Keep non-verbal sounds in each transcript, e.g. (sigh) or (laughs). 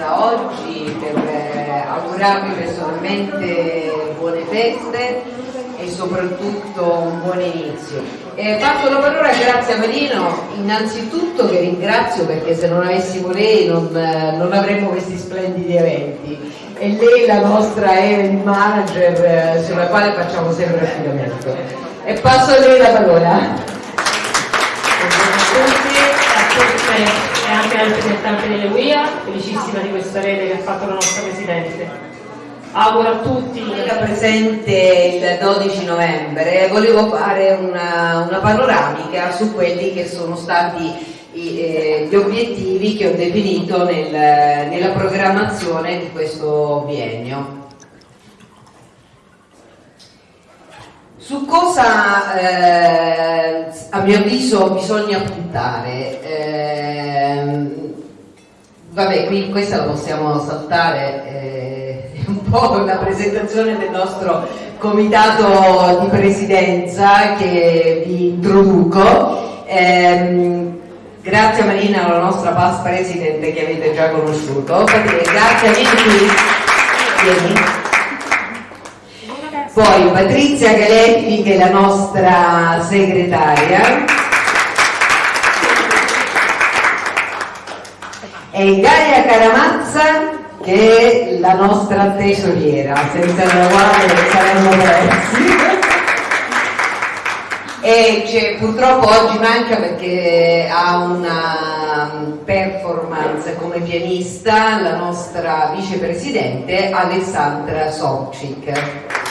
presenza oggi per eh, augurarvi personalmente buone feste e soprattutto un buon inizio. Eh, passo la parola a Marino, innanzitutto che ringrazio perché se non avessimo lei non, eh, non avremmo questi splendidi eventi e lei la nostra event manager eh, sulla quale facciamo sempre affidamento. E passo a lei la parola. E anche ai rappresentanti delle UIA, felicissima di questa rete che ha fatto la nostra Presidente. Auguro a tutti. Era presente il 12 novembre, volevo fare una, una panoramica su quelli che sono stati i, eh, gli obiettivi che ho definito nel, nella programmazione di questo biennio. Su cosa eh, a mio avviso bisogna puntare? Eh, vabbè, qui questa la possiamo saltare, eh, è un po' la presentazione del nostro comitato di presidenza che vi introduco. Eh, grazie Marina, la nostra past president che avete già conosciuto. Grazie a Vicky. Poi Patrizia Galetti che è la nostra segretaria. E Gaia Caramazza che è la nostra tesoriera, senza la quale saremmo persi. E purtroppo oggi manca perché ha una performance come pianista la nostra vicepresidente Alessandra Sobcic.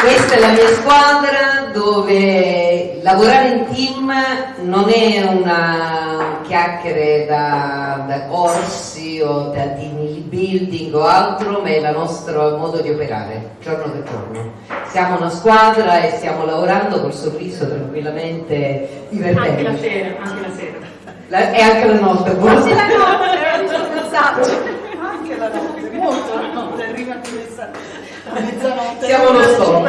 Questa è la mia squadra dove lavorare in team non è una chiacchiere da, da corsi o da team building o altro, ma è il nostro modo di operare giorno per giorno. Siamo una squadra e stiamo lavorando col sorriso tranquillamente divertente. Anche la sera, anche la sera. La, e anche la notte. Quasi la notte, era giusto il messaggio. Anche la notte, molto la notte, arriva anche messaggio mezzanotte. Siamo lo stop.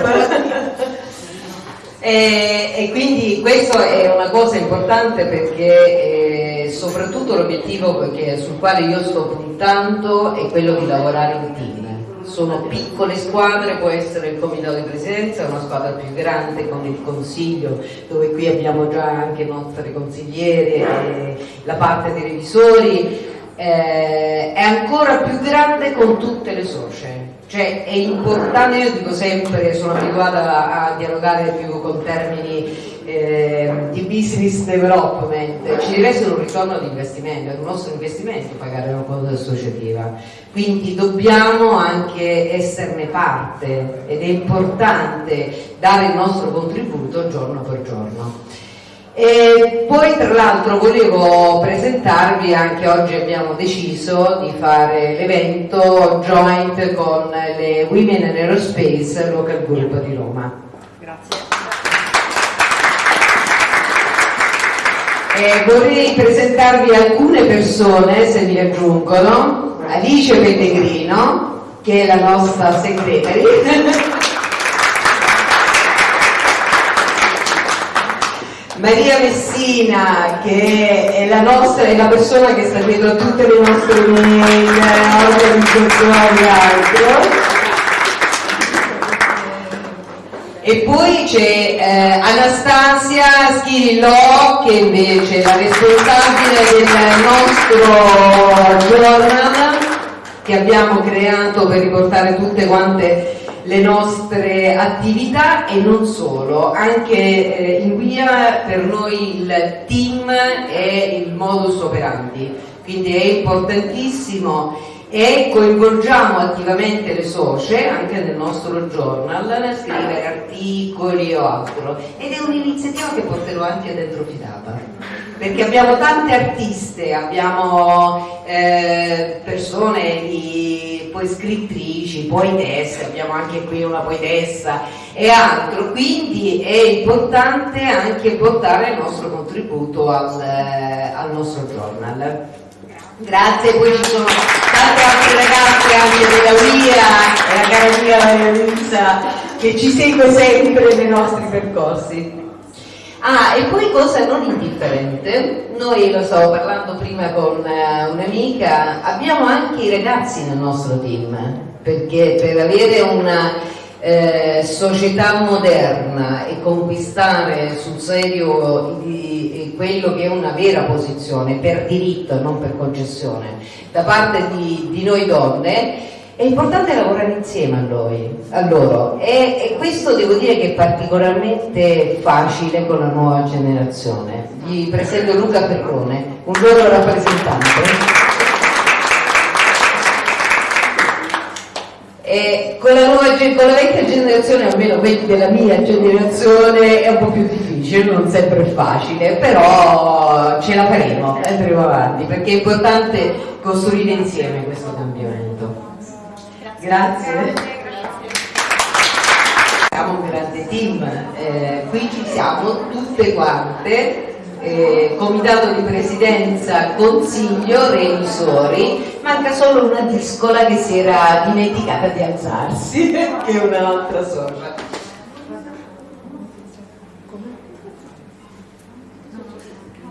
E, e, quindi questo è una cosa importante perché eh, soprattutto l'obiettivo sul quale io sto puntando è quello di lavorare in team. Sono piccole squadre, può essere il comitato di presidenza, una squadra più grande con il consiglio, dove qui abbiamo già anche nostre consigliere, la parte dei revisori, eh, è ancora più grande con tutte le socie cioè è importante, io dico sempre, sono abituata a dialogare più con termini eh, di business development, ci deve essere un ritorno di investimento, è un nostro investimento pagare una cosa associativa, quindi dobbiamo anche esserne parte ed è importante dare il nostro contributo giorno per giorno. E poi tra l'altro volevo presentarvi, anche oggi abbiamo deciso di fare l'evento joint con le Women in Aerospace Local Group di Roma. Grazie. E vorrei presentarvi alcune persone, se mi aggiungono, Alice Pellegrino, che è la nostra segretary. Maria Messina che è la, nostra, è la persona che sta dietro a tutte le nostre mail, organizzazioni e altro. E poi c'è eh, Anastasia Schirillò che invece è la responsabile del nostro journal che abbiamo creato per riportare tutte quante le nostre attività e non solo, anche eh, in guida per noi il team è il modus operandi, quindi è importantissimo e coinvolgiamo attivamente le socie anche nel nostro journal nel scrivere articoli o altro. Ed è un'iniziativa che porterò anche dentro Fidata. Perché abbiamo tante artiste, abbiamo eh, persone di, poi scrittrici, poetesse, abbiamo anche qui una poetessa e altro, quindi è importante anche portare il nostro contributo al, al nostro journal. Grazie, poi ci sono tante altre ragazze anche della UIA e la cara mia Elisa che ci segue sempre nei nostri percorsi. Ah, e poi cosa non indifferente, noi lo stavo parlando prima con uh, un'amica, abbiamo anche i ragazzi nel nostro team, perché per avere una eh, società moderna e conquistare sul serio di, quello che è una vera posizione per diritto non per concessione da parte di, di noi donne, è importante lavorare insieme a, noi, a loro e, e, questo devo dire che è particolarmente facile con la nuova generazione. Vi presento Luca Perrone, un loro rappresentante. E con la, nuova, con la vecchia generazione, almeno quelli della mia generazione, è un po' più difficile, non sempre facile, però ce la faremo, andremo avanti, perché è importante costruire insieme questo cambiamento. Grazie. Siamo un grande team, eh, qui ci siamo tutte quante, eh, comitato di presidenza, consiglio, revisori, manca solo una discola che si era dimenticata di alzarsi, (laughs) che è un'altra sorta.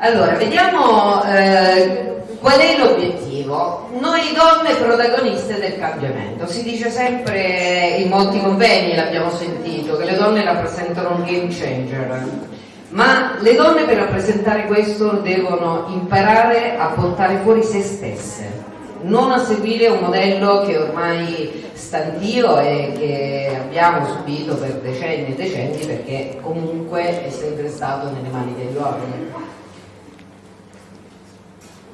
Allora, vediamo eh, Qual è l'obiettivo? Noi donne protagoniste del cambiamento. Si dice sempre in molti convegni, l'abbiamo sentito, che le donne rappresentano un game changer. Ma le donne per rappresentare questo devono imparare a portare fuori se stesse, non a seguire un modello che ormai stantio e che abbiamo subito per decenni e decenni perché comunque è sempre stato nelle mani degli uomini.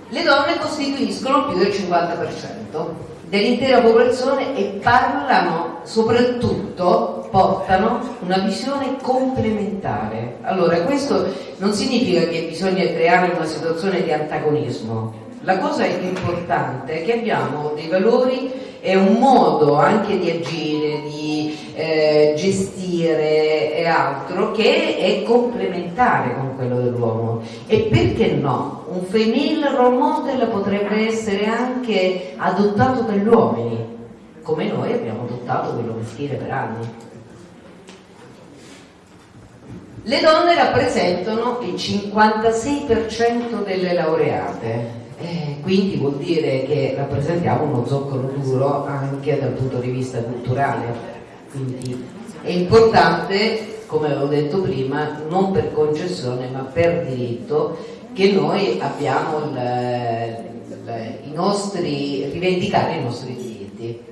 Le donne costituiscono più del 50% dell'intera popolazione e parlano, soprattutto, portano una visione complementare. Allora, questo non significa che bisogna creare una situazione di antagonismo. La cosa importante è che abbiamo dei valori e un modo anche di agire, di eh, gestire e altro che è complementare con quello dell'uomo. E perché no? Un femminile role model potrebbe essere anche adottato dagli uomini, come noi abbiamo adottato quello maschile per anni. Le donne rappresentano il 56% delle laureate, eh, quindi vuol dire che rappresentiamo uno zoccolo duro anche dal punto di vista culturale. Quindi è importante, come avevo detto prima, non per concessione ma per diritto, che noi abbiamo il, il, i nostri, rivendicare i nostri diritti.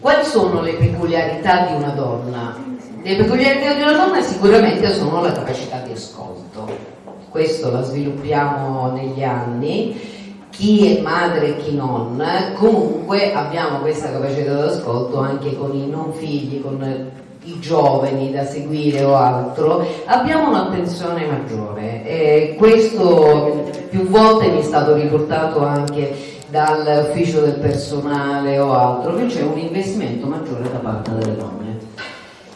Quali sono le peculiarità di una donna? Le peculiarità di una donna sicuramente sono la capacità di ascolto questo la sviluppiamo negli anni, chi è madre e chi non, comunque abbiamo questa capacità d'ascolto anche con i non figli, con i giovani da seguire o altro, abbiamo un'attenzione maggiore e questo più volte mi è stato riportato anche dall'ufficio del personale o altro, che c'è un investimento maggiore da parte delle donne.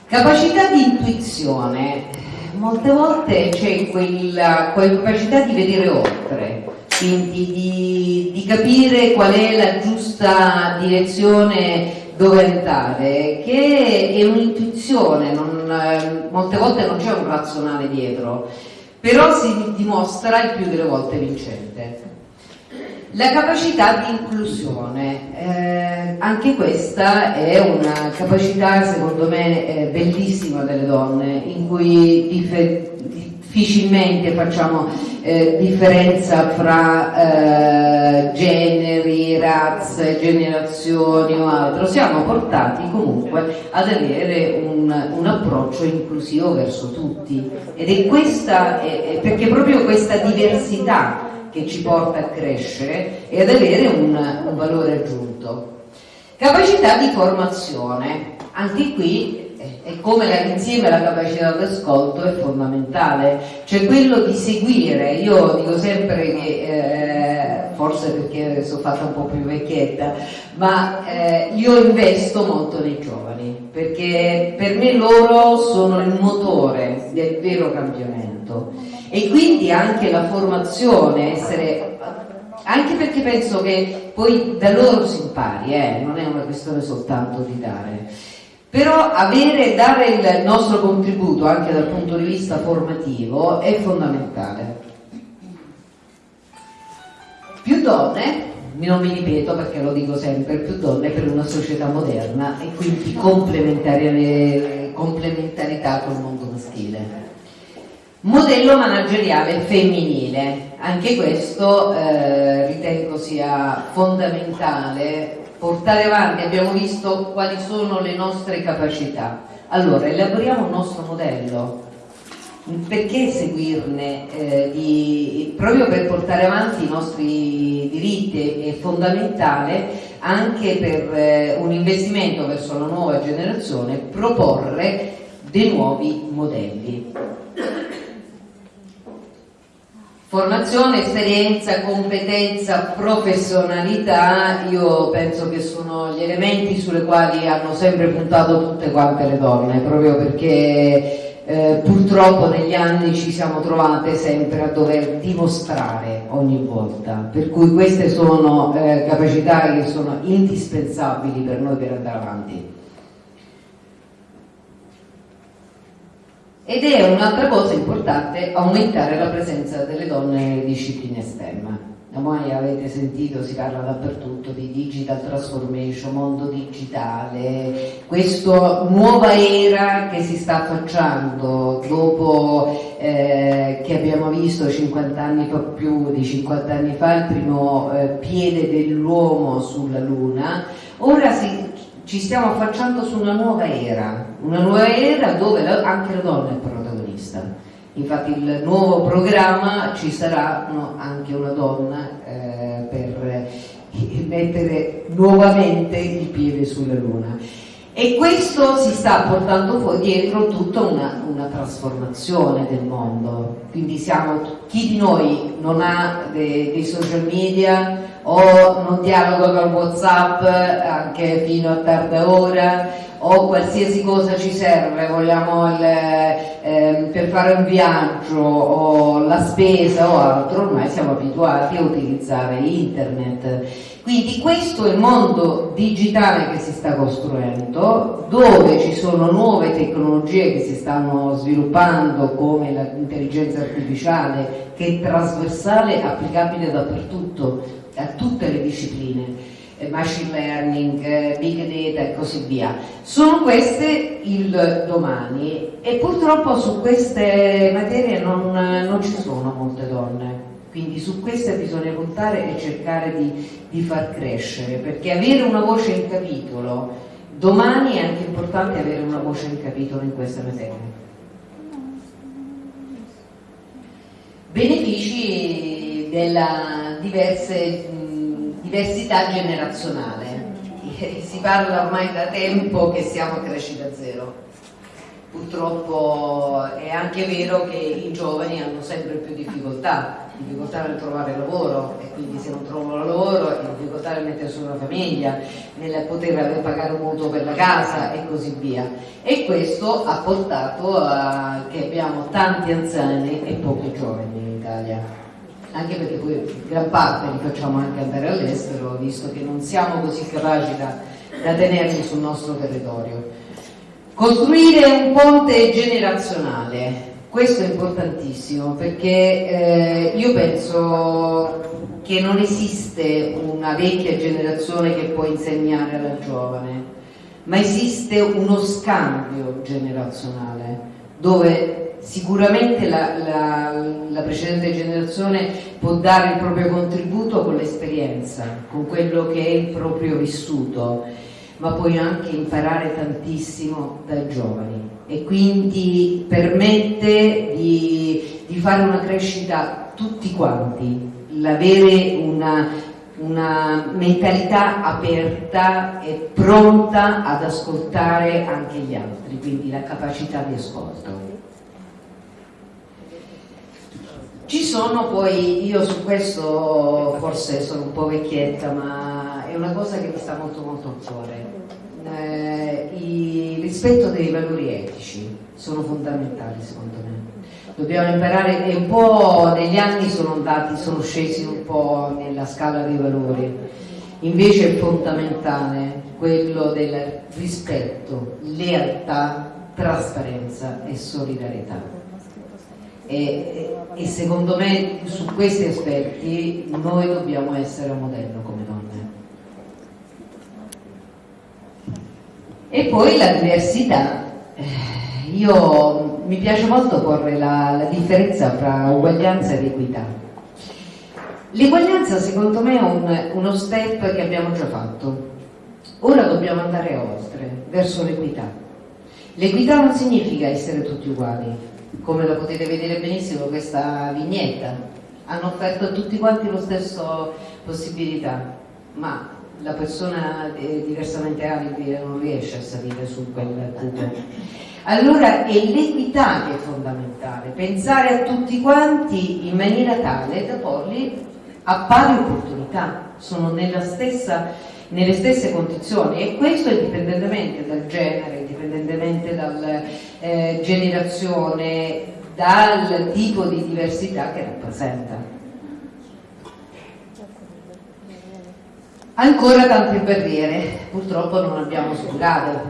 Capacità di intuizione, molte volte c'è quella, quella, capacità di vedere oltre, quindi di, di, capire qual è la giusta direzione dove andare, che è un'intuizione, molte volte non c'è un razionale dietro, però si dimostra il più delle volte vincente. La capacità di inclusione, eh, anche questa è una capacità secondo me eh, bellissima delle donne, in cui difficilmente facciamo eh, differenza fra eh, generi, razze, generazioni o altro, siamo portati comunque ad avere un, un approccio inclusivo verso tutti. Ed è questa, è, perché proprio questa diversità che ci porta a crescere e ad avere un, un valore aggiunto. Capacità di formazione, anche qui è come insieme alla capacità d'ascolto è fondamentale, cioè quello di seguire, io dico sempre che, eh, forse perché sono fatta un po' più vecchietta, ma eh, io investo molto nei giovani, perché per me loro sono il motore del vero cambiamento e quindi anche la formazione, essere, anche perché penso che poi da loro si impari, eh, non è una questione soltanto di dare. Però avere, dare il nostro contributo anche dal punto di vista formativo è fondamentale. Più donne, non mi ripeto perché lo dico sempre, più donne per una società moderna e quindi complementarità col mondo maschile. Modello manageriale femminile, anche questo eh, ritengo sia fondamentale portare avanti, abbiamo visto quali sono le nostre capacità. Allora, elaboriamo un nostro modello. Perché seguirne? Eh, di, proprio per portare avanti i nostri diritti è fondamentale anche per eh, un investimento verso la nuova generazione proporre dei nuovi modelli. Formazione, esperienza, competenza, professionalità, io penso che sono gli elementi sulle quali hanno sempre puntato tutte quante le donne, proprio perché eh, purtroppo negli anni ci siamo trovate sempre a dover dimostrare ogni volta, per cui queste sono eh, capacità che sono indispensabili per noi per andare avanti. Ed è un'altra cosa importante aumentare la presenza delle donne nelle discipline STEM. Ormai avete sentito, si parla dappertutto di digital transformation, mondo digitale, questa nuova era che si sta affacciando dopo eh, che abbiamo visto 50 anni fa più di 50 anni fa il primo eh, piede dell'uomo sulla Luna, ora si ci stiamo affacciando su una nuova era, una nuova era dove la, anche la donna è protagonista. Infatti il nuovo programma ci sarà no, anche una donna eh, per eh, mettere nuovamente il piede sulla luna. E questo si sta portando fuori dietro tutta una, una, trasformazione del mondo. Quindi siamo, chi di noi non ha dei, dei social media o non dialoga con Whatsapp anche fino a tarda ora o qualsiasi cosa ci serve, vogliamo il, eh, per fare un viaggio o la spesa o altro, ormai siamo abituati a utilizzare internet. Quindi questo è il mondo digitale che si sta costruendo, dove ci sono nuove tecnologie che si stanno sviluppando come l'intelligenza artificiale che è trasversale, applicabile dappertutto a tutte le discipline, eh, machine learning, eh, big data e così via. Sono queste il domani e purtroppo su queste materie non, non ci sono molte donne, quindi su queste bisogna puntare e cercare di, di far crescere, perché avere una voce in capitolo, domani è anche importante avere una voce in capitolo in queste materie. Benefici della diverse, diversità generazionale. Si parla ormai da tempo che siamo a crescita zero. Purtroppo è anche vero che i giovani hanno sempre più difficoltà, difficoltà nel trovare lavoro e quindi se non trovano lavoro difficoltà nel mettere su una famiglia, nel poter pagare un mutuo per la casa e così via. E questo ha portato a che abbiamo tanti anziani e pochi giovani in Italia anche perché poi gran parte li facciamo anche andare all'estero, visto che non siamo così capaci da, da tenerli sul nostro territorio. Costruire un ponte generazionale, questo è importantissimo perché eh, io penso che non esiste una vecchia generazione che può insegnare alla giovane, ma esiste uno scambio generazionale dove Sicuramente la, la, la, precedente generazione può dare il proprio contributo con l'esperienza, con quello che è il proprio vissuto, ma puoi anche imparare tantissimo dai giovani e quindi permette di, di fare una crescita tutti quanti, l'avere una, una mentalità aperta e pronta ad ascoltare anche gli altri, quindi la capacità di ascolto. Ci sono poi, io su questo forse sono un po' vecchietta, ma è una cosa che mi sta molto molto a cuore. Eh, il rispetto dei valori etici sono fondamentali secondo me. Dobbiamo imparare, e un po' negli anni sono andati, sono scesi un po' nella scala dei valori. invece è fondamentale quello del rispetto, lealtà, trasparenza e solidarietà. E, e, secondo me su questi aspetti noi dobbiamo essere un modello come donne. E poi la diversità. Eh, io mi piace molto porre la, la differenza tra uguaglianza ed equità. L'eguaglianza secondo me è un, uno step che abbiamo già fatto. Ora dobbiamo andare oltre, verso l'equità. L'equità non significa essere tutti uguali, come lo potete vedere benissimo questa vignetta. Hanno offerto a tutti quanti lo stesso possibilità, ma la persona eh, diversamente abile non riesce a salire su quel cubo. Allora è l'equità che è fondamentale, pensare a tutti quanti in maniera tale da porli a pari opportunità, sono stessa, nelle stesse condizioni e questo indipendentemente dal genere, indipendentemente dalla eh, generazione, dal tipo di diversità che rappresenta. Ancora tante barriere, purtroppo non abbiamo superato,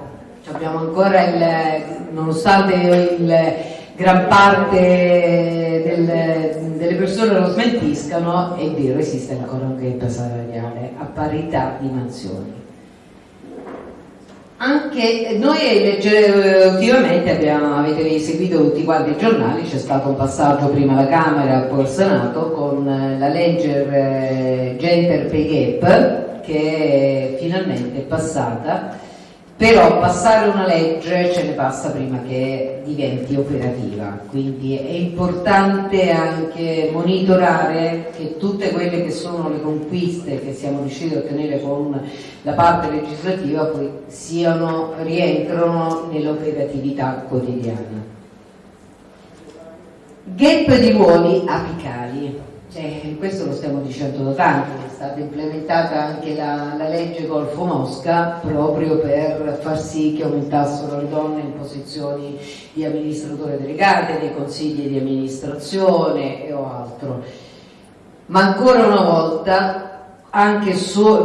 abbiamo ancora il, nonostante il, gran parte del, delle persone lo smentiscano, è vero, esiste ancora un gap salariale a parità di mansioni. Anche noi ultimamente abbiamo, avete seguito tutti quanti i giornali, c'è stato un passaggio prima alla Camera poi al Senato con la legge eh, Gender Pay Gap che finalmente è passata, però passare una legge ce ne passa prima che diventi operativa, quindi è importante anche monitorare che tutte quelle che sono le conquiste che siamo riusciti a ottenere con la parte legislativa poi siano, rientrano nell'operatività quotidiana. Gap di ruoli apicali. Eh, questo lo stiamo dicendo da tanti, è stata implementata anche la, la, legge Golfo Mosca proprio per far sì che aumentassero le donne in posizioni di amministratore delegate, dei consigli di amministrazione e o altro. Ma ancora una volta anche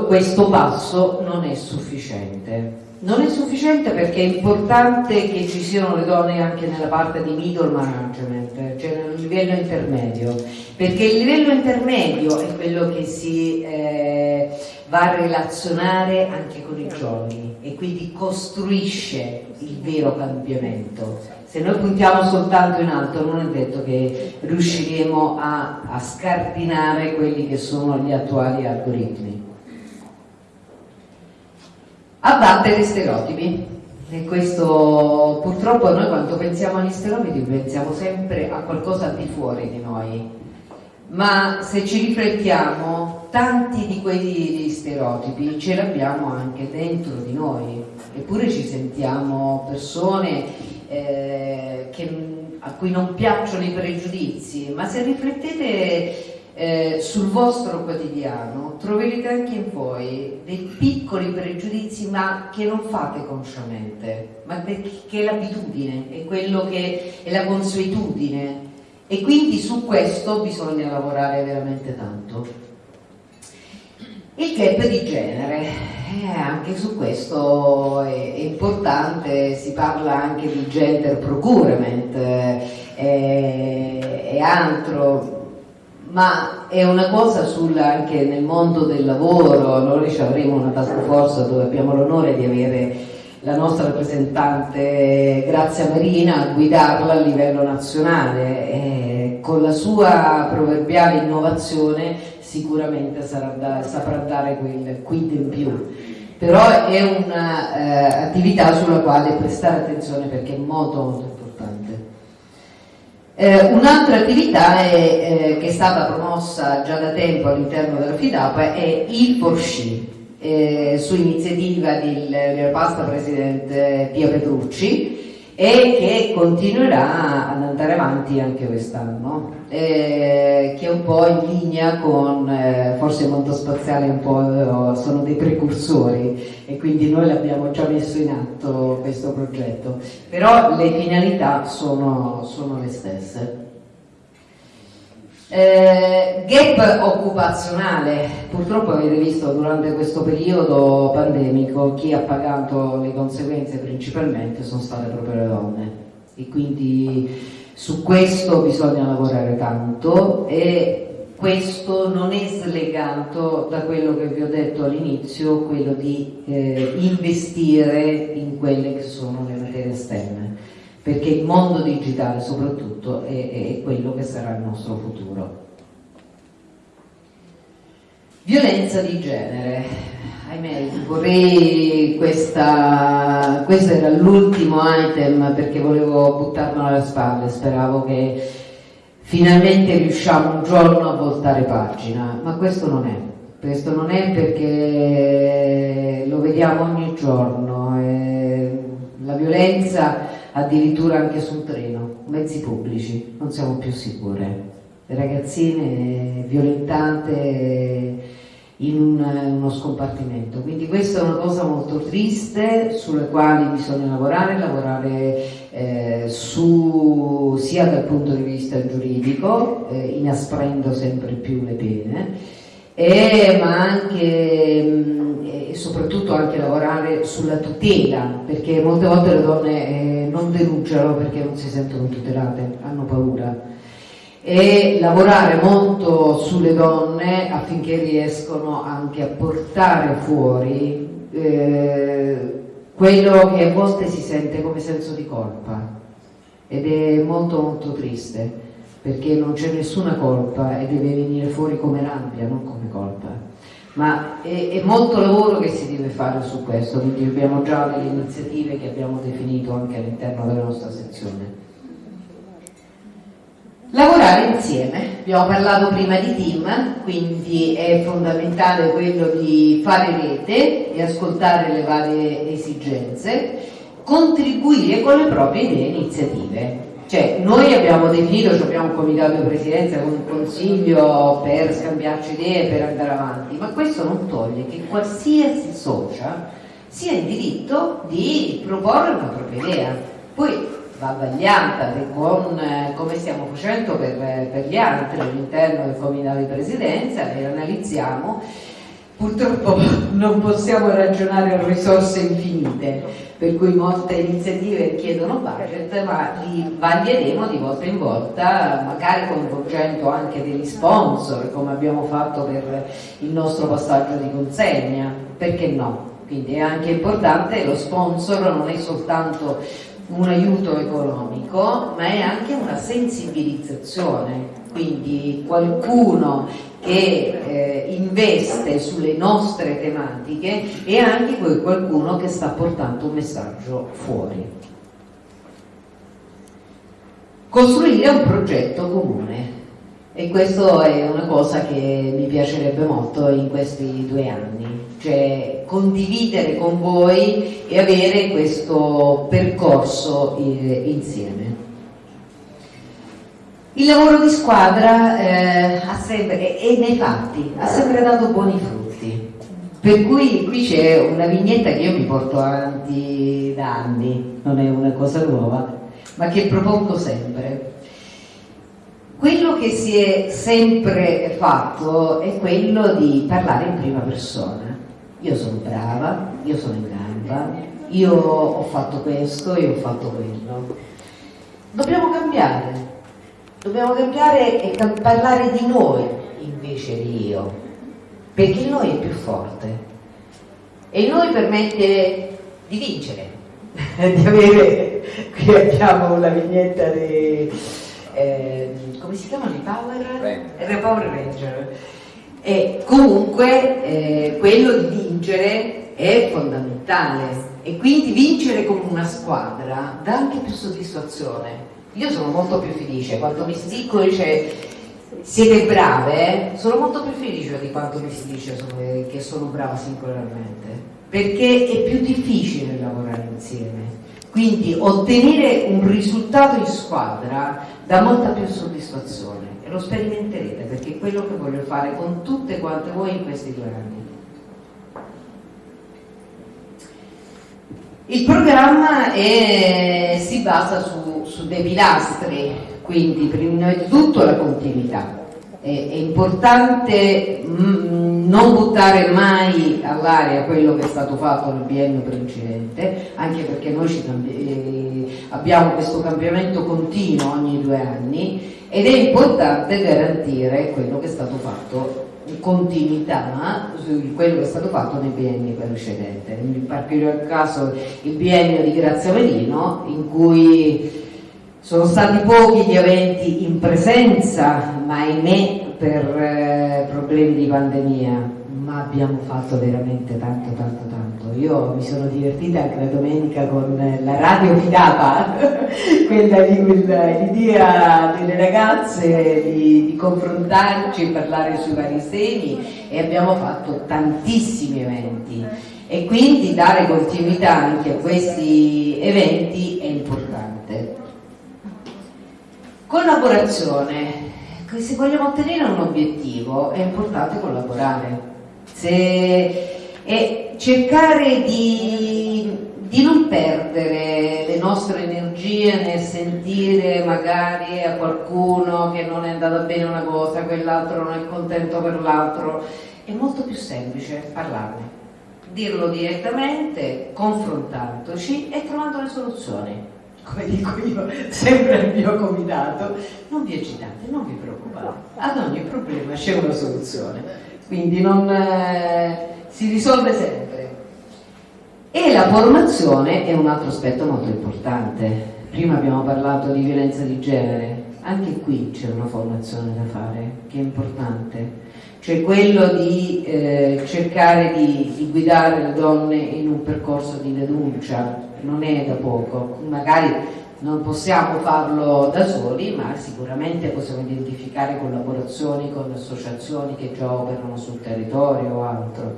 questo passo non è sufficiente. Non è sufficiente perché è importante che ci siano le donne anche nella parte di middle management, cioè nel livello intermedio, perché il livello intermedio è quello che si eh, va a relazionare anche con i giovani e quindi costruisce il vero cambiamento. Se noi puntiamo soltanto in alto non è detto che riusciremo a, a scardinare quelli che sono gli attuali algoritmi abbattere stereotipi. E questo purtroppo noi quando pensiamo agli stereotipi pensiamo sempre a qualcosa al di fuori di noi, ma se ci riflettiamo tanti di quegli stereotipi ce li abbiamo anche dentro di noi, eppure ci sentiamo persone eh, che, a cui non piacciono i pregiudizi, ma se riflettete eh, sul vostro quotidiano troverete anche in voi dei piccoli pregiudizi ma che non fate consciamente, ma che è l'abitudine, è quello che è la consuetudine e quindi su questo bisogna lavorare veramente tanto. Il gap di genere, eh, anche su questo è, è, importante, si parla anche di gender procurement eh, e altro, ma è una cosa sulla, anche nel mondo del lavoro, noi avremo una task force dove abbiamo l'onore di avere la nostra rappresentante Grazia Marina a guidarla a livello nazionale. E con la sua proverbiale innovazione sicuramente da, saprà dare quel quid in più. Però è un'attività eh, sulla quale prestare attenzione perché è molto molto eh, Un'altra attività è, eh, che è stata promossa già da tempo all'interno della FIDAP è il Forsci, eh, su iniziativa del, del pasta presidente Pia Petrucci e che continuerà ad andare avanti anche quest'anno, eh, che è un po' in linea con, eh, forse il mondo spaziale un po' sono dei precursori e quindi noi l'abbiamo già messo in atto questo progetto, però le finalità sono, sono le stesse. Eh, gap occupazionale, purtroppo avete visto durante questo periodo pandemico chi ha pagato le conseguenze principalmente sono state proprio le donne. E quindi su questo bisogna lavorare tanto e questo non è slegato da quello che vi ho detto all'inizio, quello di eh, investire in quelle che sono le materie STEM perché il mondo digitale soprattutto è, è quello che sarà il nostro futuro. Violenza di genere, ahimè, vorrei questa, questo era l'ultimo item perché volevo buttarmelo alle spalle, speravo che finalmente riusciamo un giorno a voltare pagina, ma questo non è, questo non è perché lo vediamo ogni giorno, la violenza addirittura anche sul treno, mezzi pubblici, non siamo più sicure. Le ragazzine violentate in uno scompartimento. Quindi questa è una cosa molto triste sulle quali bisogna lavorare, lavorare eh, su, sia dal punto di vista giuridico, eh, inasprendo sempre più le pene, e, ma anche mh, e soprattutto anche lavorare sulla tutela, perché molte volte le donne eh, non denunciano perché non si sentono tutelate, hanno paura. E lavorare molto sulle donne affinché riescono anche a portare fuori eh, quello che a volte si sente come senso di colpa ed è molto molto triste perché non c'è nessuna colpa e deve venire fuori come rabbia, non come colpa ma è, è, molto lavoro che si deve fare su questo, quindi abbiamo già delle iniziative che abbiamo definito anche all'interno della nostra sezione. Lavorare insieme, abbiamo parlato prima di team, quindi è fondamentale quello di fare rete e ascoltare le varie esigenze, contribuire con le proprie idee e iniziative. Cioè, noi abbiamo definito, cioè abbiamo un comitato di presidenza con un consiglio per scambiarci idee, per andare avanti, ma questo non toglie che qualsiasi socia sia in diritto di proporre una propria idea. Poi va vagliata con, eh, come stiamo facendo per, per gli altri all'interno del comitato di presidenza, le analizziamo Purtroppo (laughs) non possiamo ragionare a risorse infinite, per cui molte iniziative chiedono budget, ma li vaglieremo di volta in volta, magari coinvolgendo anche degli sponsor, come abbiamo fatto per il nostro passaggio di consegna, perché no? Quindi è anche importante, lo sponsor non è soltanto un aiuto economico, ma è anche una sensibilizzazione. Quindi qualcuno che eh, investe sulle nostre tematiche e anche qualcuno che sta portando un messaggio fuori. Costruire un progetto comune e questo è una cosa che mi piacerebbe molto in questi due anni, cioè condividere con voi e avere questo percorso eh, insieme. Il lavoro di squadra eh, sempre, e nei fatti ha sempre dato buoni frutti, per cui qui c'è una vignetta che io mi porto avanti da anni, non è una cosa nuova, ma che propongo sempre. Quello che si è sempre fatto è quello di parlare in prima persona. Io sono brava, io sono in gamba, io ho fatto questo, io ho fatto quello. Dobbiamo cambiare, Dobbiamo cambiare e parlare di noi invece di io, perché il noi è più forte e il noi permette di vincere, (laughs) di avere, qui abbiamo la vignetta di, eh, come si chiamano i Power? Ranger. Power Ranger. E comunque eh, quello di vincere è fondamentale e quindi vincere con una squadra dà anche più soddisfazione io sono molto più felice quando mi si dice siete brave, sono molto più felice di quanto mi si dice che sono brava singolarmente, perché è più difficile lavorare insieme. Quindi ottenere un risultato in squadra dà molta più soddisfazione e lo sperimenterete perché è quello che voglio fare con tutte quante voi in questi due anni. Il programma è, si basa su, su, dei pilastri, quindi prima di tutto la continuità, è, importante mh, non buttare mai all'aria quello che è stato fatto nel biennio precedente, anche perché noi eh, abbiamo questo cambiamento continuo ogni due anni ed è importante garantire quello che è stato fatto in continuità su quello che è stato fatto nei bienni precedenti. In particolare caso il biennio di Grazia Melino in cui sono stati pochi gli eventi in presenza, ma ahimè per eh, problemi di pandemia, ma abbiamo fatto veramente tanto, tanto, tanto. Io mi sono divertita anche la domenica con la radio fidata, (laughs) quella di l'idea delle ragazze di, di confrontarci, parlare sui vari temi e abbiamo fatto tantissimi eventi e quindi dare continuità anche a questi eventi è importante. Collaborazione. Se vogliamo ottenere un obiettivo è importante collaborare e cercare di, di non perdere le nostre energie nel sentire magari a qualcuno che non è andata bene una cosa, quell'altro non è contento per l'altro. È molto più semplice parlarne, dirlo direttamente, confrontandoci e trovando le soluzioni come dico io sempre al mio comitato, non vi agitate, non vi preoccupate, ad ogni problema c'è una soluzione, quindi non, eh, si risolve sempre. E la formazione è un altro aspetto molto importante. Prima abbiamo parlato di violenza di genere, anche qui c'è una formazione da fare che è importante, cioè quello di eh, cercare di, di guidare le donne in un percorso di denuncia, non è da poco, magari non possiamo farlo da soli, ma sicuramente possiamo identificare collaborazioni con associazioni che già operano sul territorio o altro.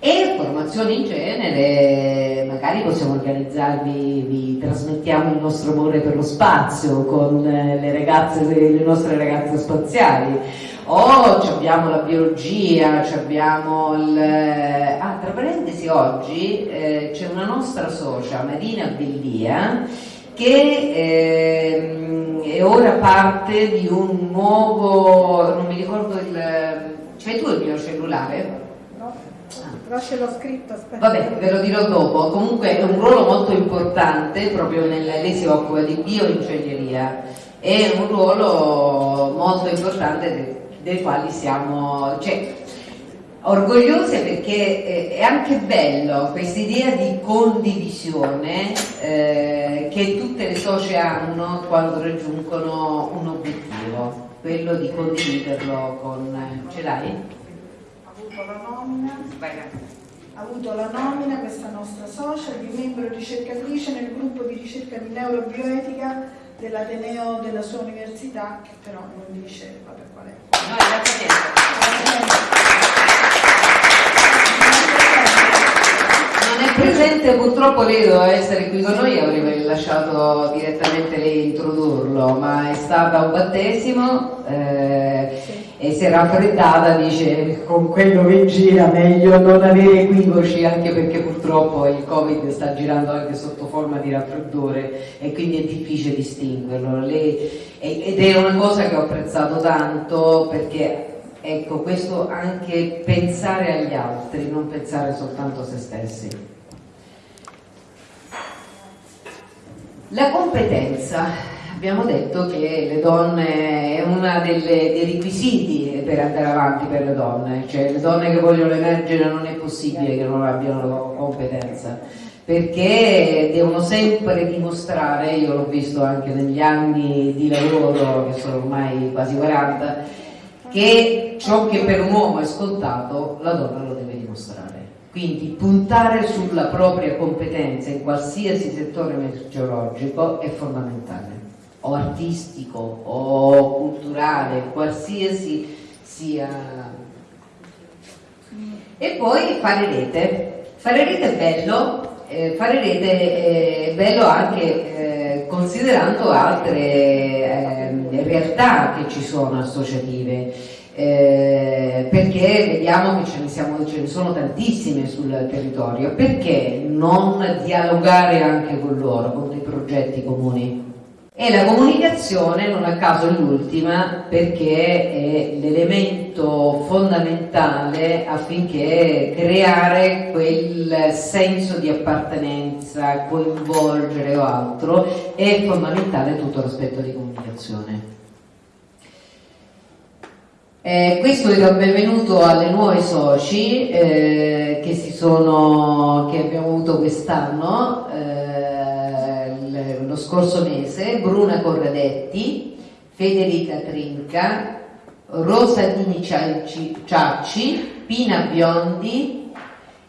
E formazioni in genere, magari possiamo organizzarvi, vi trasmettiamo il nostro amore per lo spazio con le, ragazze, le nostre ragazze spaziali, o abbiamo la biologia, abbiamo il... Ah, tra parentesi oggi eh, c'è una nostra socia, Marina Bellia, che eh, è ora parte di un nuovo, non mi ricordo il... C'hai tu il mio cellulare? però ce l'ho scritto, aspetta. Vabbè, ve lo dirò dopo. Comunque è un ruolo molto importante, proprio nel, lei si occupa di bioingegneria, è un ruolo molto importante del, del quale siamo cioè, orgogliose perché è anche bello questa idea di condivisione eh, che tutte le socie hanno quando raggiungono un obiettivo, quello di condividerlo con... ce l'hai? avuto la nomina, ha avuto la nomina questa nostra socia di membro ricercatrice nel gruppo di ricerca di neurobioetica dell'Ateneo della sua università, che però non dice vabbè, qual non è presente, purtroppo lei doveva essere qui con noi, avrei lasciato direttamente lei introdurlo, ma è stata un battesimo eh, sì. E si era raffreddata, dice con quello che gira meglio non avere equivoci, anche perché purtroppo il Covid sta girando anche sotto forma di raffreddore e quindi è difficile distinguerlo. Lei, ed è una cosa che ho apprezzato tanto perché Ecco, questo anche pensare agli altri, non pensare soltanto a se stessi. La competenza, abbiamo detto che le donne è uno dei requisiti per andare avanti per le donne, cioè le donne che vogliono emergere non è possibile che non abbiano competenza perché devono sempre dimostrare, io l'ho visto anche negli anni di lavoro che sono ormai quasi 40, che ciò che per un uomo è scontato la donna lo deve dimostrare. Quindi puntare sulla propria competenza in qualsiasi settore merceologico è fondamentale, o artistico o culturale, qualsiasi sia. E poi fare rete. Fare rete è bello, eh, fare rete è bello anche eh, considerando altre eh, realtà che ci sono associative eh, perché vediamo che ce ne, siamo, ce ne, sono tantissime sul territorio perché non dialogare anche con loro con dei progetti comuni E la comunicazione, non a caso, è l'ultima perché è l'elemento fondamentale affinché creare quel senso di appartenenza, coinvolgere o altro, è fondamentale tutto l'aspetto di comunicazione. Eh, questo era un benvenuto alle nuove soci eh, che, sono, che, abbiamo avuto quest'anno. Eh, scorso mese, Bruna Corradetti, Federica Trinca, Rosa Dini Ciacci, Pina Biondi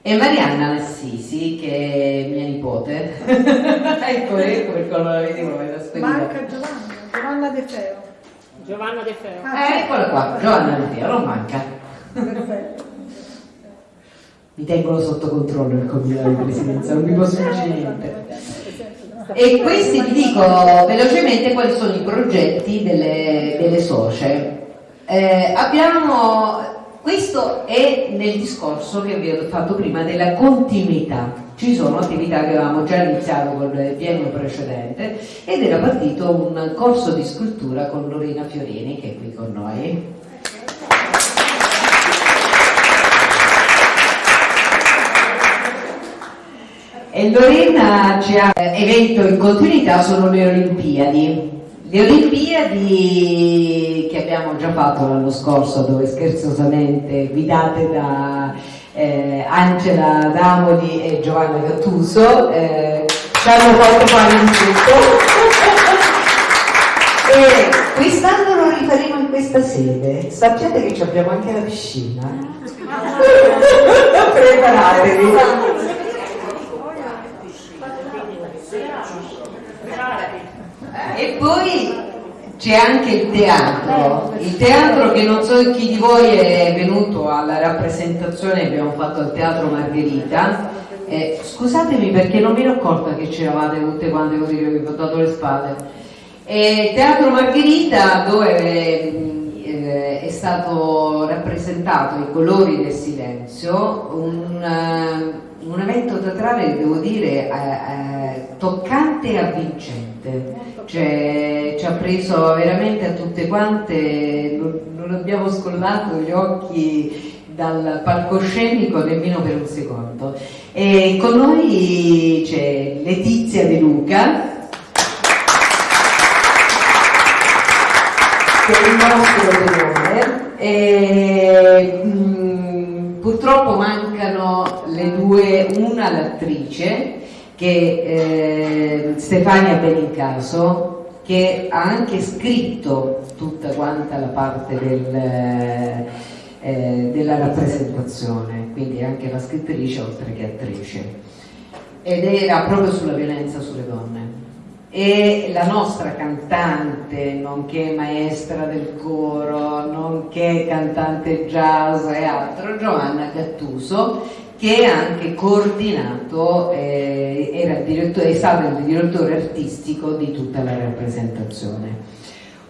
e Marianna Nassisi, che è mia nipote. (laughs) ecco, ecco perché non la vedevo, me Manca Giovanna, Giovanna De Feo. Giovanna De Feo. Ah, eh, eccola qua, Giovanna De Feo, non manca. Perfetto. Mi tengono sotto controllo il comitato di presidenza, non mi posso dire niente. E questi vi dico velocemente quali sono i progetti delle, delle socie. Eh, abbiamo, questo è nel discorso che vi ho fatto prima della continuità. Ci sono attività che avevamo già iniziato con il biennio precedente ed era partito un corso di scultura con Lorena Fiorini che è qui con noi. E Lorena ci ha evento in continuità sono le Olimpiadi. Le Olimpiadi che abbiamo già fatto l'anno scorso, dove scherzosamente guidate da eh, Angela Damoli e Giovanna Gattuso, eh, ci hanno fatto fare un tutto. (laughs) e quest'anno lo rifaremo in questa sede. Sappiate che abbiamo anche la piscina. (laughs) Preparatevi. Poi c'è anche il teatro, il teatro che non so chi di voi è venuto alla rappresentazione che abbiamo fatto al Teatro Margherita. Eh, scusatemi perché non mi ero accorta che c'eravate tutte quante così che vi ho dato le spalle. Eh, Teatro Margherita dove eh, è stato rappresentato i colori del silenzio, un, uh, un evento teatrale, devo dire, eh, eh, toccante e avvincente cioè, ci ha preso veramente a tutte quante, non, non abbiamo scollato gli occhi dal palcoscenico nemmeno per un secondo. E con noi c'è Letizia De Luca, che è il nostro tenore. E, mh, mm, purtroppo mancano le due, una l'attrice che eh, Stefania Benincaso che ha anche scritto tutta quanta la parte del, eh, della rappresentazione, quindi anche la scrittrice oltre che attrice, ed era proprio sulla violenza sulle donne. E la nostra cantante, nonché maestra del coro, nonché cantante jazz e altro, Giovanna Gattuso, che ha anche coordinato, eh, era è stato il direttore artistico di tutta la rappresentazione.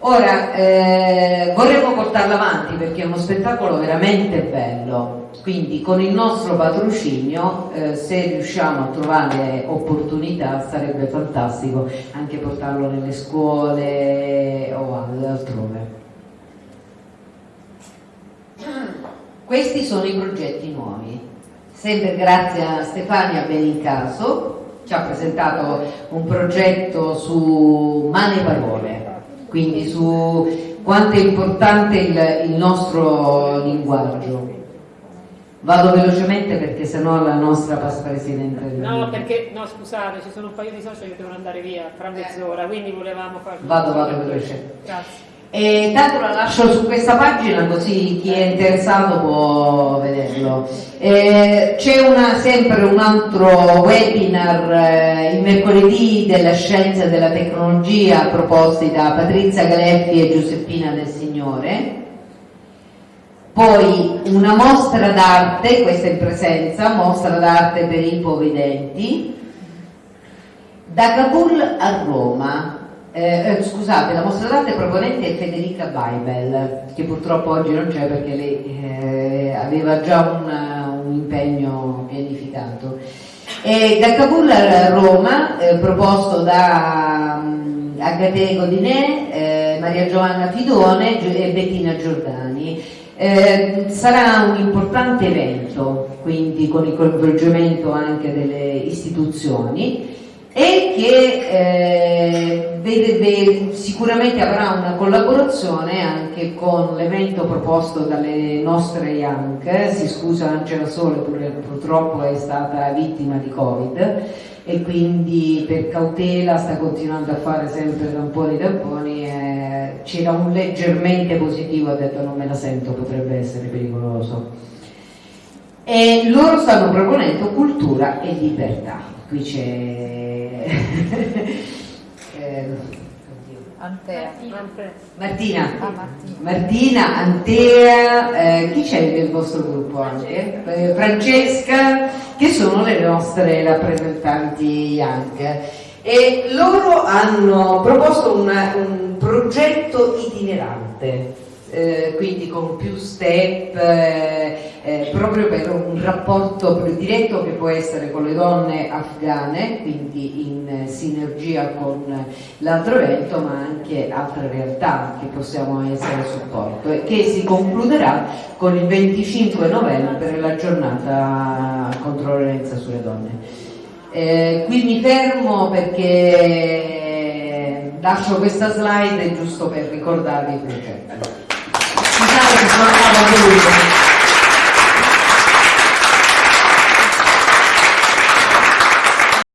Ora, eh, vorremmo portarlo avanti perché è uno spettacolo veramente bello, quindi con il nostro patrocinio, eh, se riusciamo a trovare opportunità, sarebbe fantastico anche portarlo nelle scuole o altrove. Questi sono i progetti nuovi sempre grazie a Stefania Benincaso, ci ha presentato un progetto su mani e parole, quindi su quanto è importante il, il nostro linguaggio. Vado velocemente perché sennò la nostra passa presidente. No, perché no, scusate, ci sono un paio di soci che devono andare via tra mezz'ora, quindi volevamo fare. Vado, vado veloce. Grazie. E tanto la lascio su questa pagina così chi è interessato può vederlo. C'è sempre un altro webinar eh, il mercoledì della scienza e della tecnologia proposti da Patrizia Galeffi e Giuseppina del Signore. Poi una mostra d'arte, questa in presenza, mostra d'arte per i ipovedenti, da Kabul a Roma, eh, eh, scusate, la mostra d'arte proponente è Federica Baibel, che purtroppo oggi non c'è perché lei eh, aveva già un, un, impegno pianificato. E da Kabul a Roma, eh, proposto da um, Agate Godinè, eh, Maria Giovanna Fidone e Bettina Giordani. Eh, sarà un importante evento, quindi con il coinvolgimento anche delle istituzioni e che eh, vede, vede, sicuramente avrà una collaborazione anche con l'evento proposto dalle nostre Young, si scusa Angela Sole, purtroppo è stata vittima di Covid e quindi per cautela sta continuando a fare sempre tamponi tamponi eh, c'era un leggermente positivo ha detto non me la sento potrebbe essere pericoloso e loro stanno proponendo cultura e libertà qui c'è (laughs) eh, Antea. Martina. Ah, Martina. Martina, Antea, eh, chi c'è del vostro gruppo anche? Eh, Francesca, che sono le nostre rappresentanti Young. E loro hanno proposto una, un progetto itinerante eh, quindi con più step, eh, eh, proprio per un rapporto più diretto che può essere con le donne afghane, quindi in sinergia con l'altro evento, ma anche altre realtà che possiamo essere a supporto e che si concluderà con il 25 novembre la giornata contro la violenza sulle donne. Eh, qui mi fermo perché lascio questa slide giusto per ricordarvi il progetto. Scusate che sono andata a